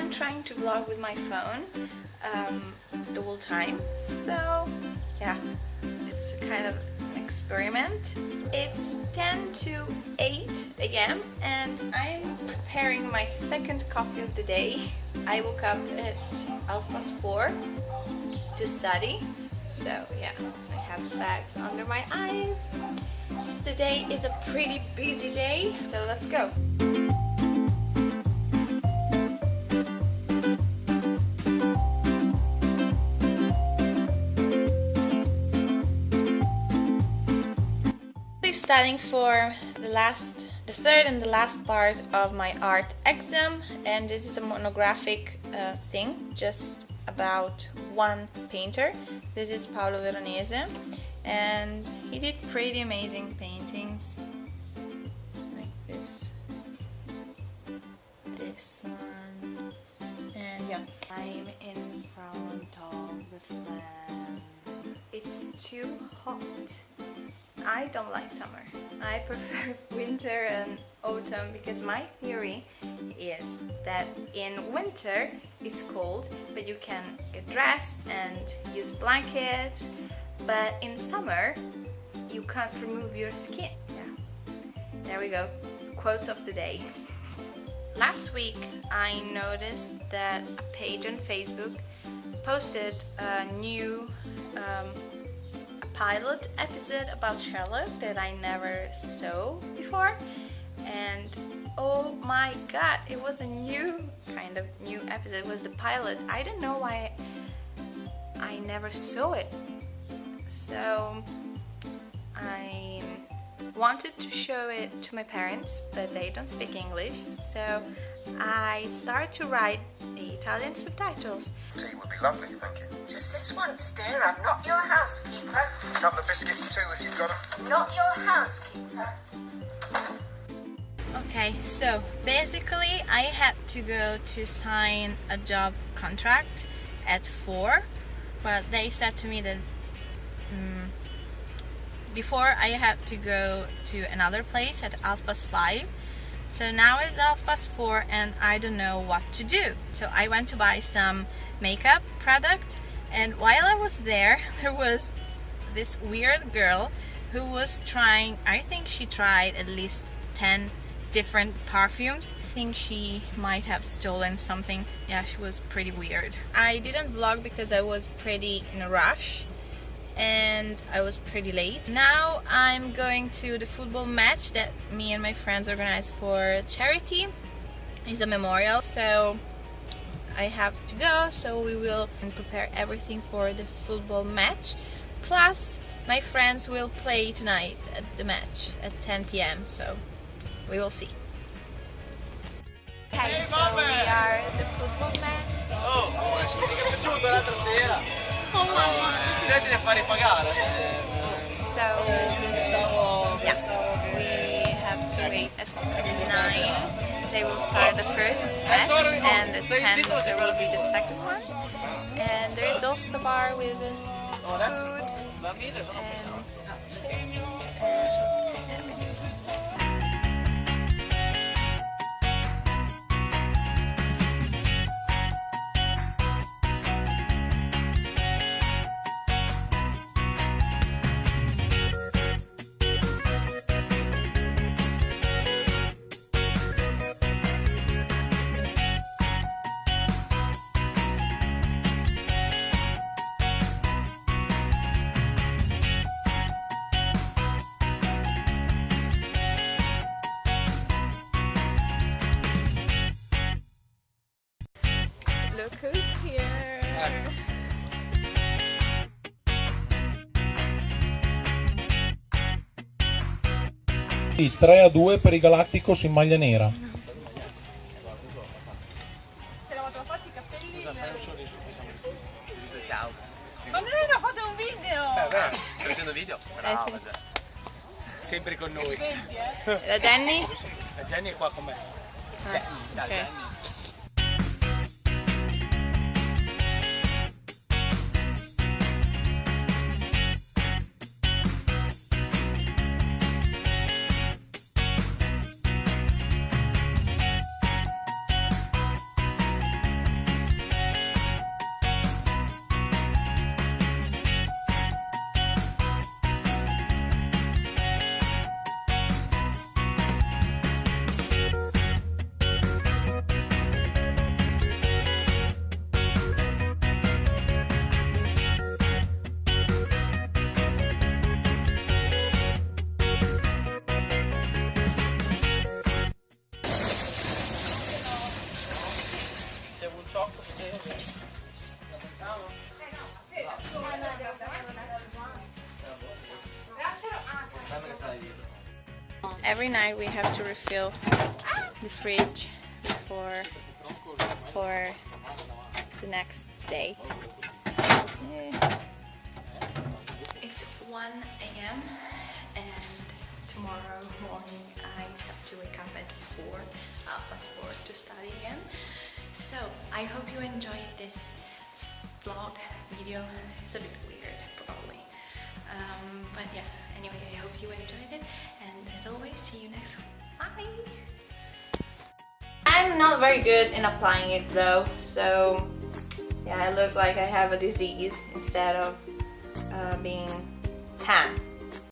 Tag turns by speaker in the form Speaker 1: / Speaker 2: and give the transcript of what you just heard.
Speaker 1: I'm trying to vlog with my phone um, the whole time. So yeah it's kind of an experiment. It's 10 to 8 a.m and I'm preparing my second coffee of the day. I woke up at half past 4 to study. So yeah I have bags under my eyes. Today is a pretty busy day so let's go studying for the last the third and the last part of my art exam and this is a monographic uh, thing just about one painter. This is Paolo Veronese and he did pretty amazing paintings. Like this. This one. And yeah. I'm in front of the fan. It's too hot I don't like summer. I prefer winter and autumn because my theory is that in winter it's cold but you can get dressed and use blankets but in summer you can't remove your skin. Yeah. There we go. Quotes of the day. Last week I noticed that a page on Facebook posted a new um, pilot episode about Sherlock that I never saw before. And oh my god it was a new kind of new episode. It was the pilot. I don't know why I never saw it. So I wanted to show it to my parents but they don't speak English. So I started to write the Italian subtitles.
Speaker 2: Tea would be lovely, thank you.
Speaker 3: Just this once, dear. I'm not your housekeeper.
Speaker 2: A couple of biscuits too, if you've got them.
Speaker 3: Not your housekeeper.
Speaker 1: Okay, so basically I had to go to sign a job contract at 4 but they said to me that um, before I had to go to another place at half past 5 so now it's half past four and I don't know what to do. So I went to buy some makeup product and while I was there, there was this weird girl who was trying, I think she tried at least 10 different perfumes. I think she might have stolen something. Yeah, she was pretty weird. I didn't vlog because I was pretty in a rush and I was pretty late. Now I'm going to the football match that me and my friends organized for charity. It's a memorial, so I have to go, so we will prepare everything for the football match. Plus, my friends will play tonight at the match at 10 p.m., so we will see. Okay, so we are at the football match. Oh,
Speaker 4: Oh! Senti a fare pagare.
Speaker 1: So, yeah, we have to wait at 9. They will start the first match and at 10 there will be the second one. And there is also the bar with food and chips and everything. Who's here.
Speaker 5: Sì, 3 a 2 per i Galacticos in maglia nera.
Speaker 6: Se la tua faccia i capelli.
Speaker 4: fai un sorriso, Si dice ciao.
Speaker 6: Ma non è una foto, è un video!
Speaker 4: Beh, stai facendo video? Brava,
Speaker 1: sì.
Speaker 4: Già. Sempre con noi.
Speaker 6: Vedi, eh?
Speaker 1: La Jenny?
Speaker 4: La Jenny è qua con me. Jenny, ciao
Speaker 1: ok.
Speaker 4: Jenny.
Speaker 1: Every night we have to refill the fridge before for the next day. It's 1 a.m. and tomorrow morning I have to wake up at 4, half past 4 to study again. So I hope you enjoyed this vlog video. It's a bit weird probably. Um, but yeah, anyway, I hope you enjoyed it and as always, see you next one. Bye! I'm not very good in applying it though, so yeah, I look like I have a disease instead of uh, being tan.